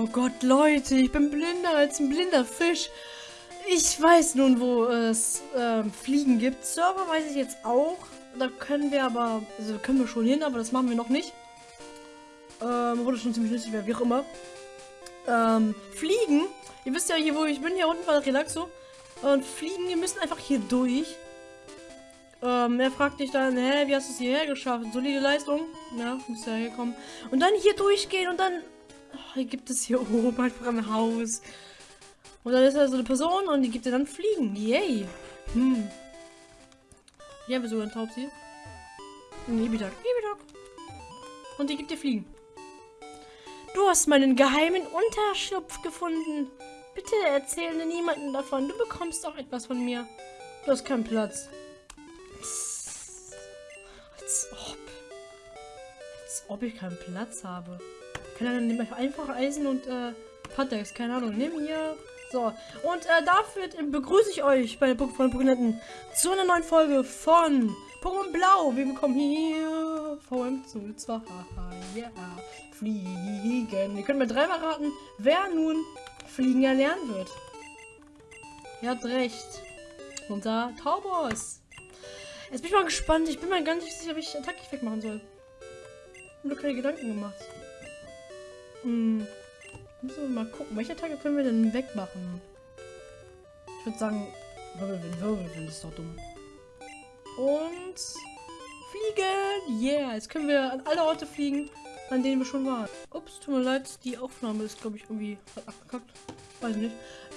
Oh Gott, Leute, ich bin blinder als ein blinder Fisch. Ich weiß nun, wo es äh, Fliegen gibt. Server weiß ich jetzt auch. Da können wir aber, also können wir schon hin, aber das machen wir noch nicht. Ähm, wurde schon ziemlich lustig, wie auch immer. Ähm, Fliegen. Ihr wisst ja hier, wo ich bin. Hier unten war Relaxo. Und Fliegen, wir müssen einfach hier durch. Ähm, er fragt dich dann, hä, wie hast du es hierher geschafft? Solide Leistung. Ja, muss ja herkommen. Und dann hier durchgehen und dann... Oh, hier gibt es hier oben einfach ein Haus. Und dann ist da so eine Person und die gibt dir dann Fliegen. Yay. Hm. Hier haben wir so ein Taubsi. Ein Ibitak. Ibitak. Und die gibt dir Fliegen. Du hast meinen geheimen Unterschlupf gefunden. Bitte erzähle niemanden davon. Du bekommst auch etwas von mir. Du hast keinen Platz. Als ob. Als ob ich keinen Platz habe. Kann er dann einfach Eisen und äh, Patex, keine Ahnung. Nimm hier. So, und äh, dafür begrüße ich euch bei Pokémon Pokénetten zu einer neuen Folge von Pokémon Blau. Wir bekommen hier VM zu 2. Ja, fliegen. Ihr könnt mir dreimal raten, wer nun fliegen erlernen wird. Ihr habt recht. Unser Taubos. Jetzt bin ich mal gespannt. Ich bin gar nicht sicher, wie ich Attacke machen soll. Ich habe keine Gedanken gemacht. Hm. Müssen wir mal gucken. Welche Attacke können wir denn wegmachen? Ich würde sagen, Wirbelwind, Wirbelwind ist doch dumm. Und fliegen! Yeah! Jetzt können wir an alle Orte fliegen, an denen wir schon waren. Ups, tut mir leid, die Aufnahme ist, glaube ich, irgendwie abgekackt. Weiß nicht.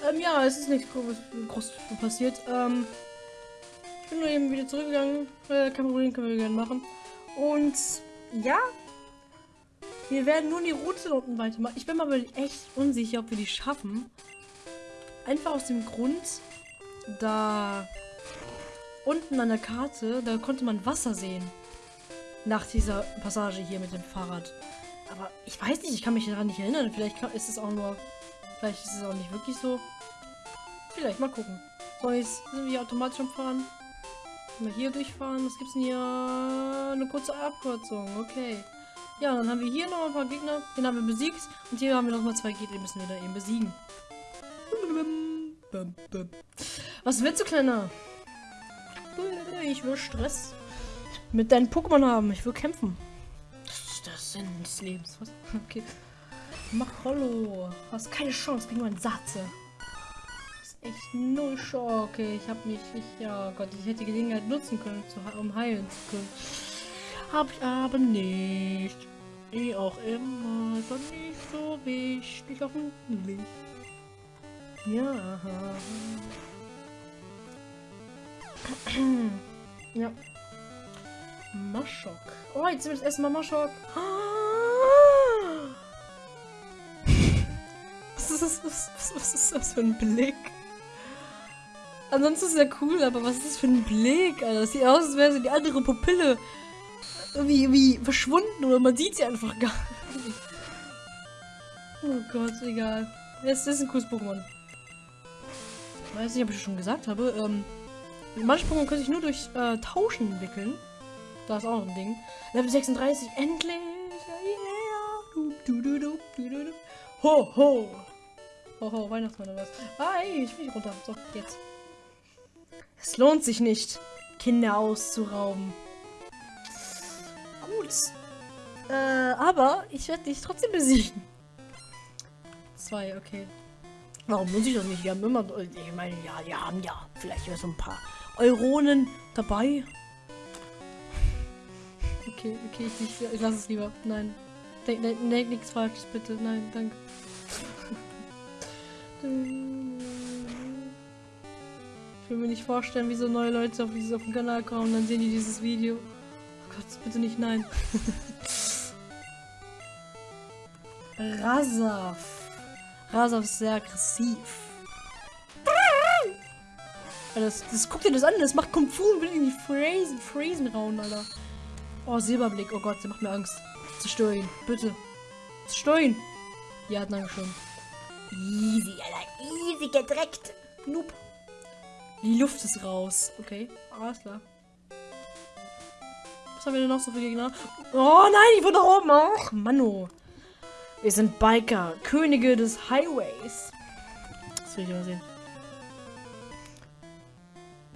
Ähm, ja, es ist nichts groß, groß passiert. Ähm, ich bin nur eben wieder zurückgegangen. Äh, kein können wir gerne machen. Und ja, wir werden nur die Route unten weitermachen. Ich bin mir aber echt unsicher, ob wir die schaffen. Einfach aus dem Grund, da unten an der Karte, da konnte man Wasser sehen. Nach dieser Passage hier mit dem Fahrrad. Aber ich weiß nicht, ich kann mich daran nicht erinnern. Vielleicht ist es auch nur... Vielleicht ist es auch nicht wirklich so. Vielleicht, mal gucken. So, jetzt sind wir hier automatisch am Fahren. Mal hier durchfahren. Was gibt's denn hier? Eine kurze Abkürzung. Okay. Ja, dann haben wir hier noch ein paar Gegner. Den haben wir besiegt. Und hier haben wir noch mal zwei Gegner, die müssen wir dann eben besiegen. Was willst du, Kleiner? Ich will Stress mit deinen Pokémon haben. Ich will kämpfen. Das ist der Sinn des Lebens. Was? Okay. Mach Hollow. Hast keine Chance gegen meinen Satze. Das ist echt null Chance. Okay, ich habe mich. Ich, ja Gott, ich hätte die Gelegenheit nutzen können, um heilen zu können. Hab ich aber nicht. Wie auch immer, doch nicht so wichtig, hoffentlich. Ja. ja. Maschok. Oh, jetzt sind wir das erste Mal Maschok. Was ist, das, was, was ist das für ein Blick? Ansonsten ist ja cool, aber was ist das für ein Blick, Alter? Das sieht aus, als wäre sie die andere Pupille irgendwie, irgendwie verschwunden oder man sieht sie einfach gar nicht. Oh Gott, egal. Es ist ein cooles Pokémon. Ich weiß nicht, ob ich schon gesagt habe. Ähm, manche Pokémon können sich nur durch äh, Tauschen entwickeln. Da ist auch noch ein Ding. Level 36, endlich! Yeah. Du, du, du, ho, ho! Ho, ho, Weihnachtsmann oder was? Ah, ey, ich will nicht runter. So, jetzt. Es lohnt sich nicht, Kinder auszurauben. Gut. Äh, aber ich werde dich trotzdem besiegen. Zwei, okay. Warum muss ich das nicht? Wir haben immer... Ich meine, ja, wir haben ja vielleicht so ein paar Euronen dabei. Okay, okay, ich, ich, ich lasse es lieber. Nein. Denk, denk, denk nichts Falsches, bitte. Nein, danke. ich will mir nicht vorstellen, wie so neue Leute auf, auf den Kanal kommen und dann sehen die dieses Video. Gott, bitte nicht nein. Rasaf. Rasaf ist sehr aggressiv. Das, das guckt dir das an, das macht Kung Fu und will in die Phrasen, Phrasen rauen, Alter. Oh, Silberblick. Oh Gott, der macht mir Angst. Zerstör ihn, bitte. Zerstör ihn. Ja, danke schön. Easy, Alter. Easy gedreckt. Noob. Die Luft ist raus. Okay, alles klar. Was haben wir denn noch so für Gegner? Oh nein, ich wurde da oben. Ach, Manno. Wir sind Biker, Könige des Highways. Das will ich mal sehen.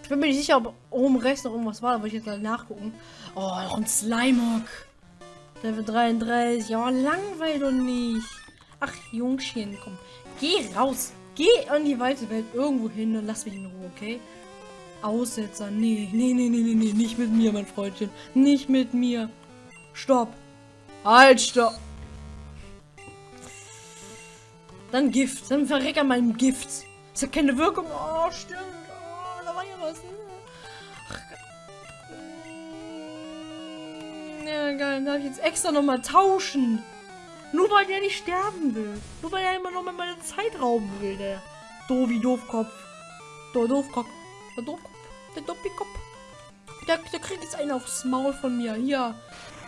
Ich bin mir nicht sicher, ob oben rechts noch irgendwas war, aber ich jetzt mal nachgucken. Oh, noch ein Slimehawk. Level 33. Ja, langweilig doch nicht. Ach, Jungchen, komm. Geh raus. Geh an die weite Welt irgendwo hin und lass mich in Ruhe, okay? Aussetzer. Nee, nee, nee, nee, nee, nee. Nicht mit mir, mein Freundchen. Nicht mit mir. Stopp. Halt, stopp. Dann Gift. Dann verreck an meinem Gift. Ist ja keine Wirkung. Oh, stimmt. Oh, da war ja was. Ja, geil. Dann darf ich jetzt extra nochmal tauschen. Nur weil der nicht sterben will. Nur weil er immer noch mal meine Zeit rauben will, der Dovi Doofkopf. Doofkopf. Doofkopf. Der Doppikopf. Der, der kriegt jetzt einen aufs Maul von mir. Hier.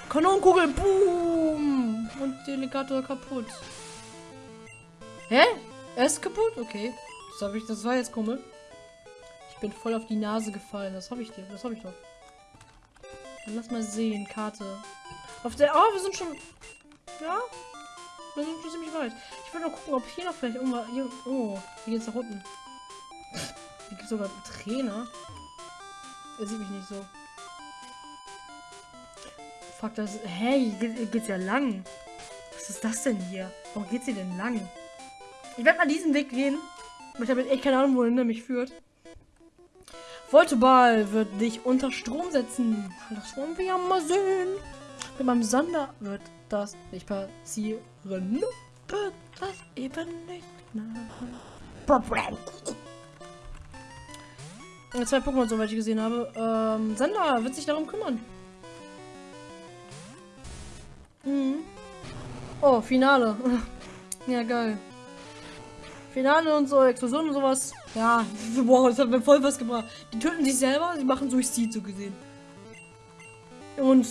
Kanonenkugel. Boom. Und Delegator kaputt. Hä? Er ist kaputt? Okay. Das, ich, das war jetzt komisch. Ich bin voll auf die Nase gefallen. Das habe ich dir. Das habe ich doch. Dann lass mal sehen. Karte. Auf der. Oh, wir sind schon. Ja. Wir sind schon ziemlich weit. Ich will noch gucken, ob hier noch vielleicht irgendwas. Hier, oh, hier geht's nach unten. Hier gibt sogar einen Trainer. Er sieht mich nicht so. Fuck, das. Hey, hier geht's ja lang. Was ist das denn hier? Warum geht's hier denn lang? Ich werde mal diesen Weg gehen. Ich habe echt keine Ahnung, wohin der mich führt. Volteball wird dich unter Strom setzen. Das wollen wir ja mal sehen. Mit meinem Sander wird das nicht passieren. Wird das eben nicht. Zwei Pokémon, soweit ich gesehen habe. Ähm, Sander wird sich darum kümmern. Mhm. Oh, Finale. ja, geil. Finale und so, Explosionen und sowas. Ja, wow, das hat mir voll was gebracht. Die töten sich selber, sie machen Suizid so gesehen. Und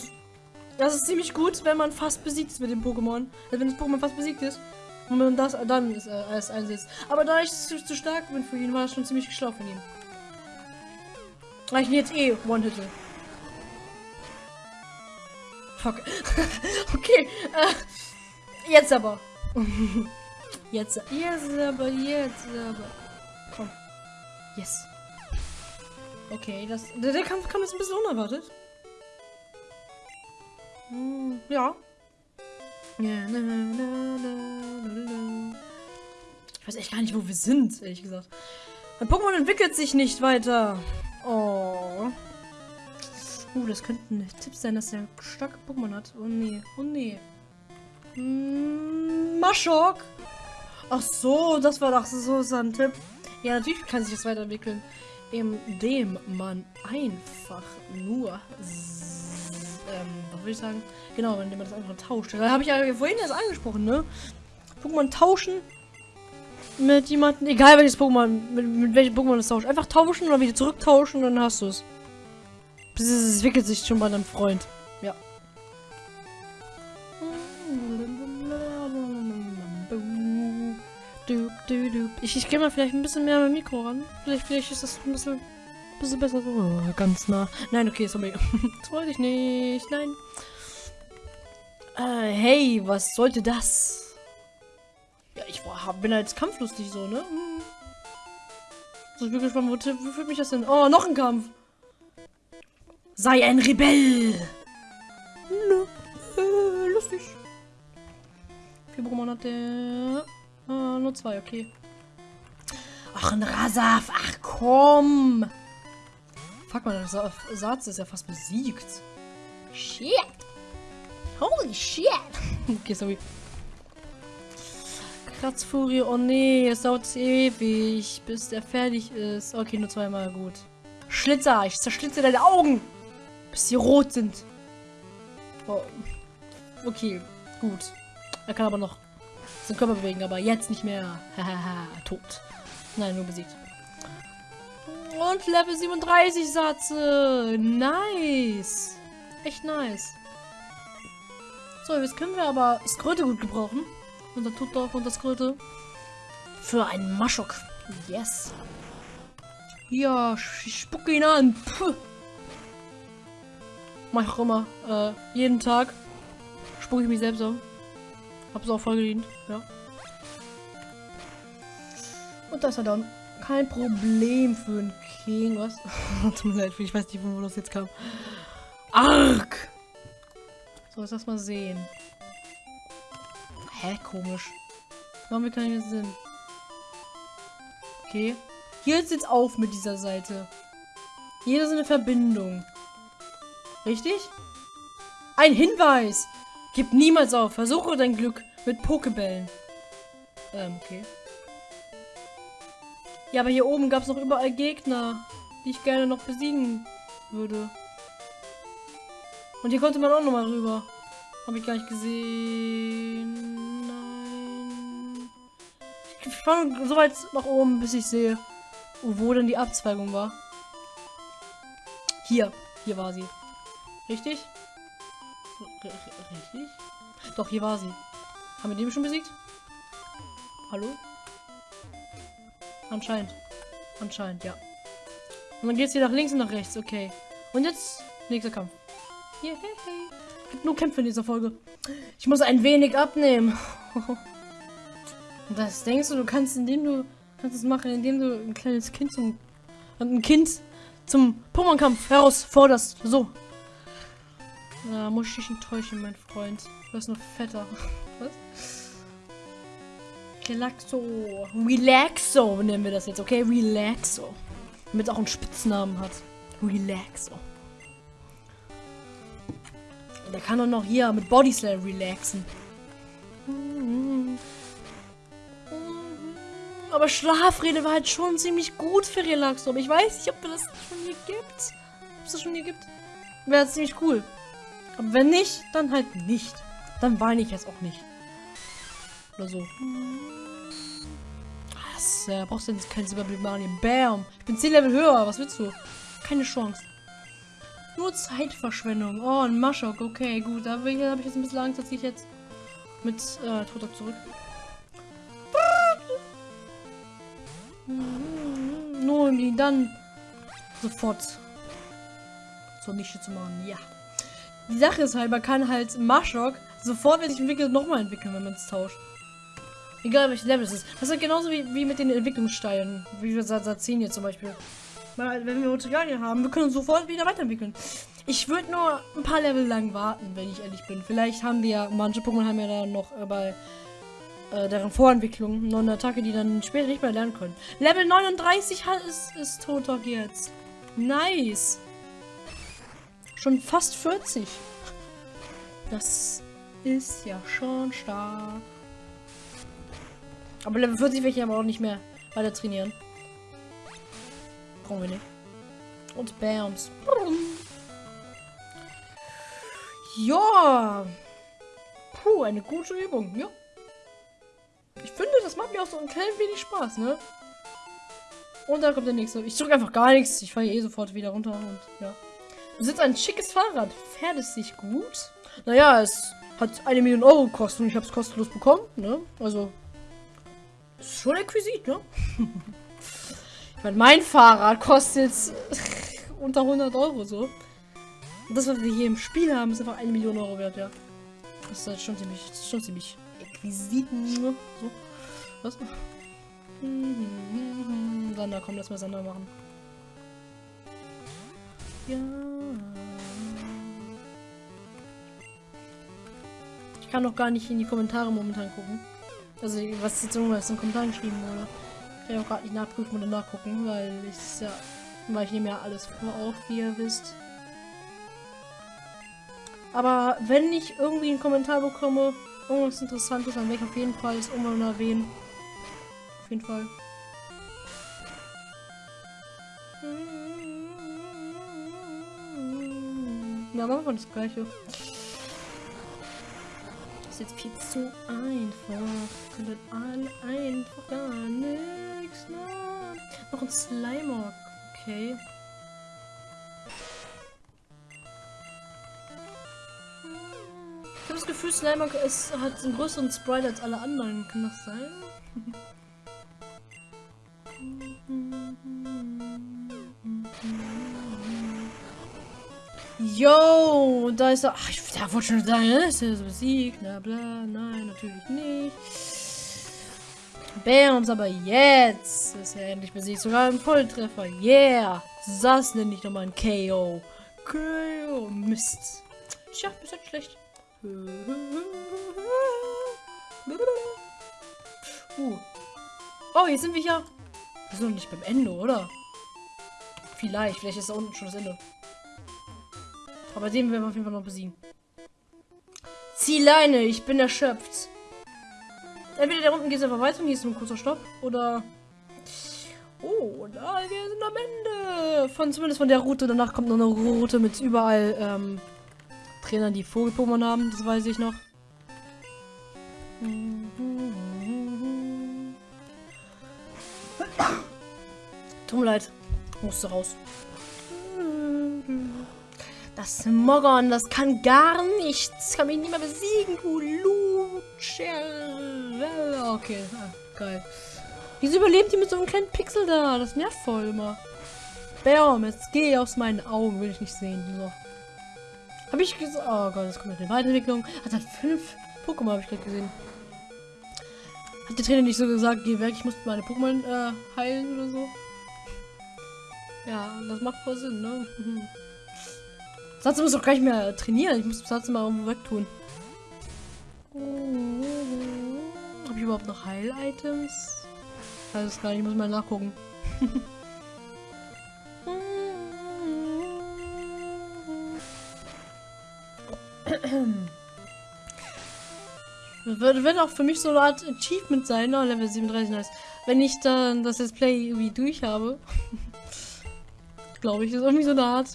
das ist ziemlich gut, wenn man fast besiegt ist mit dem Pokémon. Also wenn das Pokémon fast besiegt ist und man das dann ist, äh, erst einsetzt. Aber da ich zu, zu, stark bin für ihn, war das schon ziemlich schlau von ihm. Weil ich ihn jetzt eh one-hitte. Fuck. okay. Äh, jetzt aber. Jetzt, jetzt aber, jetzt aber. Komm. Yes. Okay, das, der, der Kampf kam jetzt ein bisschen unerwartet. Hm, ja. Ich weiß echt gar nicht, wo wir sind, ehrlich gesagt. Mein Pokémon entwickelt sich nicht weiter. Oh. Uh, das könnte ein Tipp sein, dass er starke Pokémon hat. Oh nee, oh nee. Hm, Maschok. Ach so, das war doch so, so ein Tipp. Ja, natürlich kann sich das weiterentwickeln, indem man einfach nur, ähm, was will ich sagen? Genau, indem man das einfach tauscht. Da habe ich ja vorhin erst angesprochen, ne? Pokémon tauschen mit jemandem, egal welches Pokémon, mit, mit welchem Pokémon das tauscht. Einfach tauschen oder wieder zurücktauschen, dann hast du es. Es entwickelt sich schon bei deinem Freund. Ja. Ich, ich gehe mal vielleicht ein bisschen mehr mit Mikro ran. Vielleicht, vielleicht ist das ein bisschen, bisschen besser. Oh, ganz nah. Nein, okay, sorry. das wollte ich nicht. Nein. Äh, hey, was sollte das? Ich war, bin halt kampflustig so, ne? Hm. So, ich bin gespannt, wo, wo führt mich das denn? Oh, noch ein Kampf. Sei ein Rebell. Nö, äh, lustig. Vier Pokémon hat der. Ah, nur zwei, okay. Ach, ein Rasaf. Ach, komm. Fuck mal, der Sa Satz ist ja fast besiegt. Shit. Holy shit. okay, sorry. Kratzfurie. Oh nee, es dauert ewig, bis der fertig ist. Okay, nur zweimal gut. Schlitzer. Ich zerschlitze deine Augen. Bis sie rot sind. Oh. Okay, gut. Er kann aber noch seinen Körper bewegen, aber jetzt nicht mehr. Hahaha, tot. Nein, nur besiegt. Und Level 37 Satze. Nice. Echt nice. So, jetzt können wir aber Skröte gut gebrauchen. Unser Tutdorf und das Skröte. Für einen Maschok. Yes. Ja, spucke ihn an. Puh. Mach ich auch immer. Äh, jeden Tag spucke ich mich selbst an. Hab's auch voll gedient, ja. Und das ist dann kein Problem für einen King. Was? Tut mir leid, ich weiß nicht, wo das jetzt kam. Arg! So, lass das mal sehen. Hä, komisch. Warum wir keinen Sinn? Okay. Hier ist jetzt auf mit dieser Seite. Hier ist eine Verbindung. Richtig? Ein Hinweis! Gib niemals auf. Versuche dein Glück mit Pokebällen. Ähm, okay. Ja, aber hier oben gab es noch überall Gegner, die ich gerne noch besiegen würde. Und hier konnte man auch noch mal rüber. Habe ich gar nicht gesehen. Fahre so weit nach oben, bis ich sehe, wo denn die Abzweigung war. Hier. Hier war sie. Richtig? R richtig? Doch, hier war sie. Haben wir den schon besiegt? Hallo? Anscheinend. Anscheinend, ja. Und dann geht's hier nach links und nach rechts. Okay. Und jetzt nächster Kampf. Yeah, hey, hey. Gibt nur Kämpfe in dieser Folge. Ich muss ein wenig abnehmen. das denkst du, du kannst, indem du kannst es machen, indem du ein kleines Kind zum ein Kind zum Pokémon-Kampf herausforderst. So. Na, muss ich dich enttäuschen, mein Freund. Du bist noch fetter. Was? Relaxo. Relaxo nennen wir das jetzt, okay? Relaxo. Damit auch einen Spitznamen hat. Relaxo. Der kann doch noch hier mit Body Slam relaxen. Aber Schlafrede war halt schon ziemlich gut für Relaxo. Aber ich weiß nicht, ob es das schon hier gibt. Ob es das schon hier gibt. Wäre ziemlich cool. Aber wenn nicht, dann halt nicht. Dann weine ich jetzt auch nicht. Oder so. Was? Äh, brauchst du denn kein Silberblick Marien? Bam! Ich bin 10 Level höher. Was willst du? Keine Chance. Nur Zeitverschwendung. Oh, ein Maschok. Okay, gut. Da habe ich, hab ich jetzt ein bisschen Angst, dass ich jetzt mit äh, Totok zurück. Nur um ihn dann sofort zur Nische zu machen. Ja. Die Sache ist halt, man kann halt Maschok sofort, wenn sich entwickelt, nochmal entwickeln, wenn man es tauscht. Egal welches Level es ist. Das ist halt genauso wie, wie mit den Entwicklungssteinen. Wie wir Sazin hier zum Beispiel. Weil, wenn wir Materialien haben, wir können sofort wieder weiterentwickeln. Ich würde nur ein paar Level lang warten, wenn ich ehrlich bin. Vielleicht haben wir ja, manche Pokémon haben ja da noch äh, bei äh, deren Vorentwicklung noch eine Attacke, die dann später nicht mehr lernen können. Level 39 hat, ist, ist Totok jetzt. Nice. Schon fast 40. Das ist ja schon stark. Aber Level 40 will ich aber auch nicht mehr weiter trainieren. Brauchen wir nicht. Und Bams. Ja. Puh, eine gute Übung. Ja. Finde, das macht mir auch so ein klein wenig Spaß, ne? Und da kommt der nächste. Ich drücke einfach gar nichts. Ich fahre eh sofort wieder runter und ja. Du sitzt ein schickes Fahrrad. Fährt es sich gut? Naja, es hat eine Million Euro gekostet und ich habe es kostenlos bekommen, ne? Also, ist schon exquisit, ne? ich meine, mein Fahrrad kostet unter 100 Euro so. Und das, was wir hier im Spiel haben, ist einfach eine Million Euro wert, ja. Das ist halt schon ziemlich, schon ziemlich exquisit. Ne? So. Was? Sander, komm, lass mal Sander machen. Ja. Ich kann noch gar nicht in die Kommentare momentan gucken. Also, was jetzt irgendwas in den Kommentaren geschrieben wurde. Ich kann auch gerade nicht nachprüfen oder nachgucken, weil ich ja, weil ich nehme ja alles vor auf, wie ihr wisst. Aber wenn ich irgendwie einen Kommentar bekomme, irgendwas Interessantes, dann werde ich auf jeden Fall es irgendwann erwähnen. Auf jeden Fall. Ja, machen wir das gleiche. Das ist jetzt viel zu einfach. Könnten alle einfach gar nichts machen. Noch ein Slimer. Okay. Ich habe das Gefühl, Slimer ist, hat einen größeren Sprite als alle anderen. Kann das sein? Yo, da ist er. Ach, ich da wollte schon sagen, ne? ist er besiegt. Na bla, nein, natürlich nicht. Bams, aber jetzt ist er endlich besiegt. Sogar ein Volltreffer. Yeah. Das nenne ich nochmal ein KO. KO. Mist. Tja, ist halt schlecht. Uh. Oh, jetzt sind wir hier. Wir sind noch nicht beim Ende, oder? Vielleicht. Vielleicht ist da unten schon das Ende. Aber den werden wir auf jeden Fall noch besiegen. Zieh Leine, ich bin erschöpft. Entweder da unten geht es einfach weiter und hier ist ein kurzer Stopp. Oder. Oh, da, wir sind am Ende. Von zumindest von der Route. Danach kommt noch eine Route mit überall ähm, Trainern, die Vogelpokémon haben. Das weiß ich noch. Tut mir leid. Musste raus. Das Mogon, das kann gar nichts. Kann mich nicht mehr besiegen, du Lutscher. Okay, ah, geil. Wieso überlebt die mit so einem kleinen Pixel da? Das nervt voll immer. Bam, jetzt geh aus meinen Augen, will ich nicht sehen. So. Habe ich gesagt. Oh Gott, jetzt kommt eine Weiterentwicklung. Hat er fünf Pokémon, habe ich gerade gesehen. Hat der Trainer nicht so gesagt, geh weg, ich muss meine Pokémon äh, heilen oder so? Ja, das macht voll Sinn, ne? Mhm. Satz muss doch gar nicht mehr trainieren. Ich muss Satz mal irgendwo wegtun. Habe ich überhaupt noch Heil-Items? Weiß es gar nicht, ich muss mal nachgucken. Das wird, auch für mich so eine Art Achievement sein, ne? Level 37 nice. Wenn ich dann das Let's Play irgendwie durch habe. Glaube ich, das ist irgendwie so eine Art.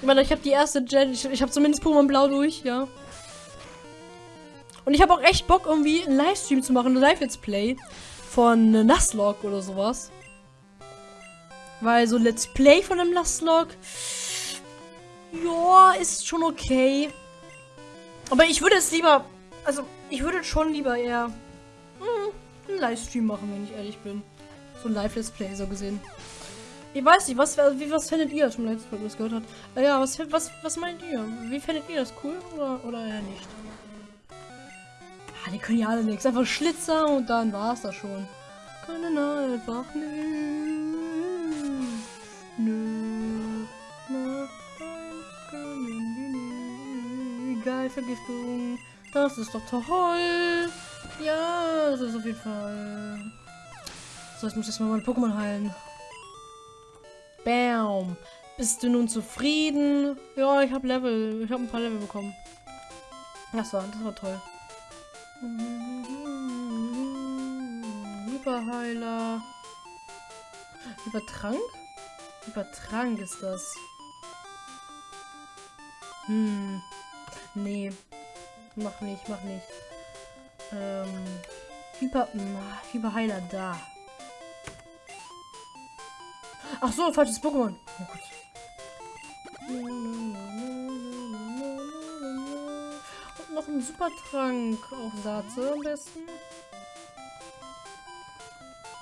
Ich meine, ich habe die erste Gen, ich, ich habe zumindest Pokémon Blau durch, ja. Und ich habe auch echt Bock, irgendwie einen Livestream zu machen, ein Live-Let's Play von äh, Nuzlocke oder sowas. Weil so Let's Play von einem Nuzlocke, ja, ist schon okay. Aber ich würde es lieber, also ich würde schon lieber eher hm, einen Livestream machen, wenn ich ehrlich bin. So ein Live-Let's Play so gesehen. Ich weiß nicht, was, wie, was findet ihr, schon letztes Mal das gehört hat? Äh, ja, was, was, was meint ihr? Wie findet ihr das cool oder, oder eher nicht? Ah, die können ja alle nichts. Einfach Schlitzer und dann war es das schon. Können einfach nicht. Nö. Geil, Vergiftung. Das ist doch toll. Ja, das ist auf jeden Fall. So, jetzt muss ich erstmal meine Pokémon heilen. Bam. Bist du nun zufrieden? Ja, ich habe Level. Ich habe ein paar Level bekommen. War, das war toll. Hyperheiler. Übertrank? Übertrank ist das. Hm. Nee. Mach nicht, mach nicht. Ähm. Hyper. Hyperheiler da. Ach so, falsches Pokémon. Oh Gott. Und noch ein Supertrank auf Satze am besten.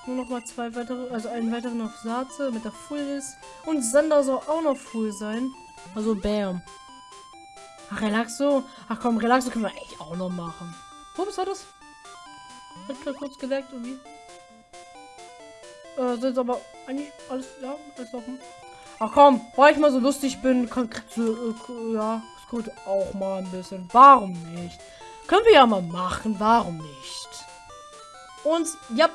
Nur noch mal zwei weitere, also einen weiteren auf Satze, mit der Full ist. Und Sander soll auch noch full sein. Also Bam. Ach, Relaxo. Ach komm, Relaxo können wir echt auch noch machen. Ups, war das? Hat gerade kurz geleckt irgendwie. Äh, sind aber eigentlich alles, ja, alles offen. Ach komm, weil ich mal so lustig bin, kann, äh, ja, es könnte auch mal ein bisschen. Warum nicht? Können wir ja mal machen, warum nicht? Und, ja,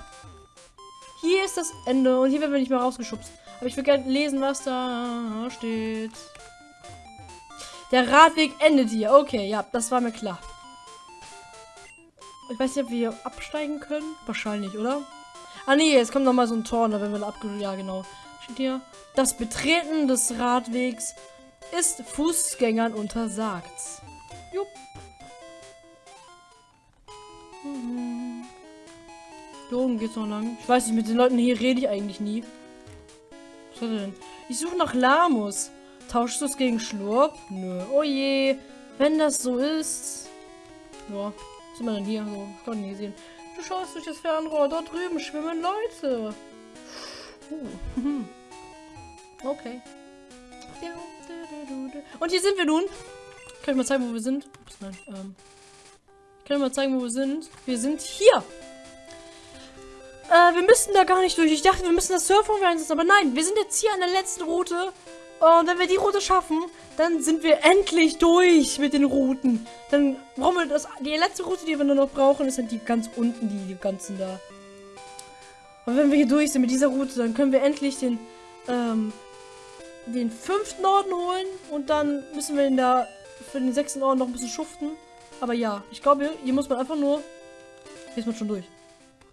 hier ist das Ende und hier werden wir nicht mehr rausgeschubst. Aber ich will gerne lesen, was da steht. Der Radweg endet hier. Okay, ja, das war mir klar. Ich weiß nicht, ob wir hier absteigen können. Wahrscheinlich, oder? Ah nee, jetzt kommt noch mal so ein Tor, da werden wir abge... Ja, genau. Steht hier. Das Betreten des Radwegs ist Fußgängern untersagt. Jupp. Mhm. Oben geht's noch lang. Ich weiß nicht, mit den Leuten hier rede ich eigentlich nie. Was hat er denn? Ich suche nach Lamus. Tauschst du es gegen Schlurp? Nö. Oh je. Wenn das so ist. Ja. Was sind wir denn hier? So, ich kann nicht sehen. Du schaust durch das Fernrohr. Dort drüben schwimmen Leute. Uh. Okay. Und hier sind wir nun. Kann ich mal zeigen, wo wir sind? Ups, nein. Ähm, kann ich mal zeigen, wo wir sind? Wir sind hier. Äh, wir müssten da gar nicht durch. Ich dachte, wir müssen das Surfen einsetzen. Aber nein, wir sind jetzt hier an der letzten Route. Und wenn wir die Route schaffen, dann sind wir endlich durch mit den Routen. Dann brauchen wir das. Die letzte Route, die wir nur noch brauchen, ist halt die ganz unten, die, die ganzen da. Und wenn wir hier durch sind mit dieser Route, dann können wir endlich den, ähm, den fünften Orden holen. Und dann müssen wir in der, für den sechsten Orden noch ein bisschen schuften. Aber ja, ich glaube, hier muss man einfach nur, hier ist man schon durch.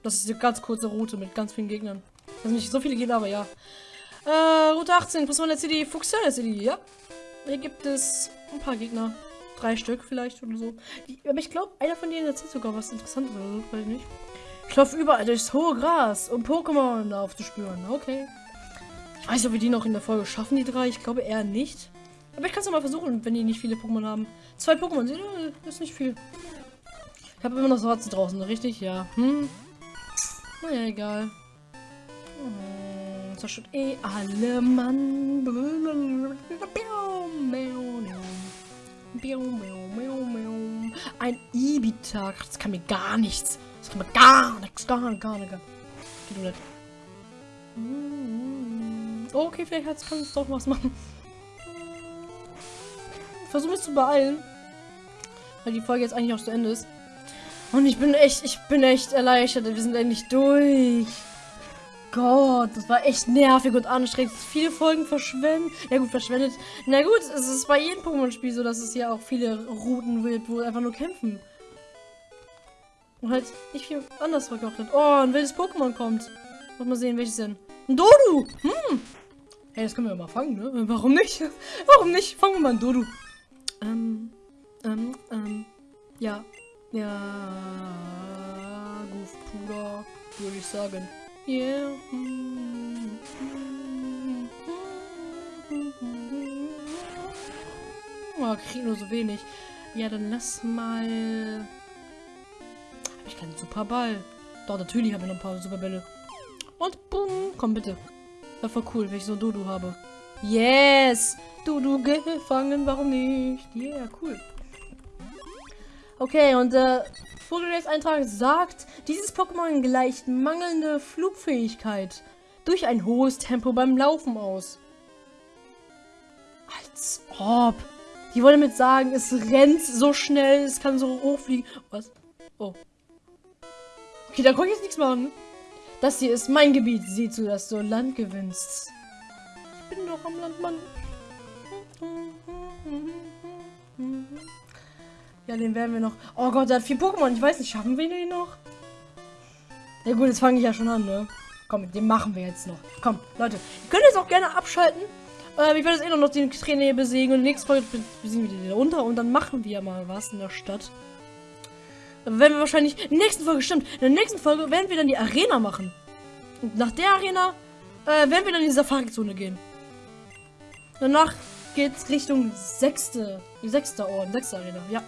Das ist eine ganz kurze Route mit ganz vielen Gegnern. Also nicht so viele Gegner, aber ja. Äh, Route 18, Prismaner City, Fuchsana City, ja. Hier gibt es ein paar Gegner. Drei Stück vielleicht oder so. Aber ich glaube, einer von denen erzählt sogar was Interessantes oder so, weiß ich nicht. Ich laufe überall durchs hohe Gras, um Pokémon aufzuspüren. Okay. Ich weiß nicht, ob wir die noch in der Folge schaffen, die drei. Ich glaube eher nicht. Aber ich kann es mal versuchen, wenn die nicht viele Pokémon haben. Zwei Pokémon, das ist nicht viel. Ich habe immer noch Schwarze draußen, richtig? Ja. Hm. Naja, egal. Hm, zerstört eh alle Mann. Ein Ibitak. Das kann mir gar nichts. Das kann mir gar nichts. Gar, gar, gar, okay, vielleicht kann es doch was machen. Versuche mich zu beeilen. Weil die Folge jetzt eigentlich auch zu Ende ist. Und ich bin echt, ich bin echt erleichtert. Wir sind endlich durch. Gott, das war echt nervig und anstrengend. Viele Folgen verschwendet. Ja gut, verschwendet. Na gut, es ist bei jedem Pokémon-Spiel so, dass es hier auch viele Routen gibt, wo einfach nur kämpfen. Und halt nicht viel anders verkocht hat. Oh, ein wildes Pokémon kommt. Muss mal sehen, welches denn. Ein Dodu! Hm. Hey, das können wir mal fangen, ne? Warum nicht? Warum nicht? Fangen wir mal ein Dodu. Ähm, ähm, ähm. Ja, ja, Puder, würde ich sagen. Yeah. Oh, krieg nur so wenig. Ja, dann lass mal... Hab ich keinen Superball? Doch, natürlich habe ich noch ein paar Superbälle. Und boom, komm bitte. Wäre voll cool, wenn ich so Dodo habe. Yes! Dodo gefangen, warum nicht? Yeah, cool. Okay, und äh, Vogelrechtseintrag sagt, dieses Pokémon gleicht mangelnde Flugfähigkeit durch ein hohes Tempo beim Laufen aus. Als ob. Die wollen damit sagen, es rennt so schnell, es kann so hochfliegen. Was? Oh. Okay, da konnte ich jetzt nichts machen. Das hier ist mein Gebiet. Sieh zu, dass du Land gewinnst. Ich bin doch am Land, Mann. Ja, den werden wir noch. Oh Gott, der hat vier Pokémon. Ich weiß nicht, schaffen wir den noch? Ja gut, jetzt fange ich ja schon an, ne? Komm, den machen wir jetzt noch. Komm, Leute. Ihr könnt jetzt auch gerne abschalten. Ähm, ich werde jetzt eh noch den Trainer hier besiegen. Und nächste Folge besiegen wir den unter. Und dann machen wir mal was in der Stadt. Werden wir wahrscheinlich... In der nächsten Folge, stimmt. In der nächsten Folge werden wir dann die Arena machen. Und nach der Arena äh, werden wir dann in die Safari-Zone gehen. Danach geht's Richtung sechste, die sechste Orden, sechste Arena, ja.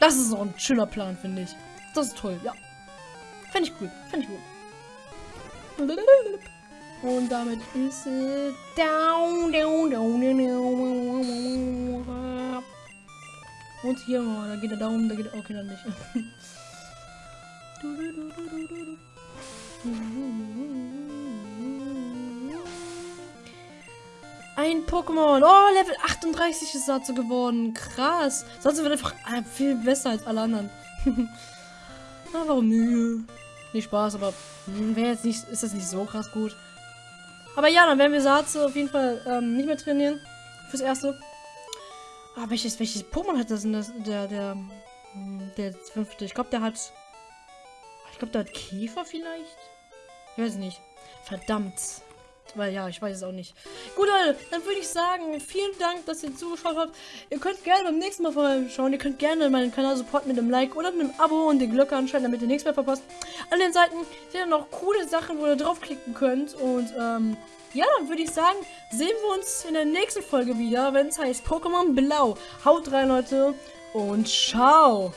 Das ist auch ein schöner Plan, finde ich. Das ist toll, ja. Finde ich cool. Finde ich gut. Und damit ist es down, down, down, down. Und hier, oh, da geht der Daumen, da geht der, okay, dann nicht. Ein Pokémon. Oh, Level 38 ist dazu geworden. Krass. Sonst wird einfach äh, viel besser als alle anderen. Na, warum nö? Nicht Spaß, aber wäre jetzt nicht, ist das nicht so krass gut. Aber ja, dann werden wir Satze auf jeden Fall ähm, nicht mehr trainieren. Fürs Erste. Ah, welches, welches Pokémon hat das denn? Das, der, der, hm, der fünfte. Ich glaube, der hat. Ich glaube, der hat Käfer vielleicht. Ich weiß nicht. Verdammt. Weil ja, ich weiß es auch nicht. Gut, Leute, dann würde ich sagen, vielen Dank, dass ihr zugeschaut habt. Ihr könnt gerne beim nächsten Mal vorbeischauen. Ihr könnt gerne meinen Kanal supporten mit einem Like oder mit einem Abo und die Glocke anschalten, damit ihr nichts mehr verpasst. An den Seiten sind noch coole Sachen, wo ihr draufklicken könnt. Und ähm, ja, dann würde ich sagen, sehen wir uns in der nächsten Folge wieder, wenn es heißt Pokémon Blau. Haut rein, Leute, und ciao.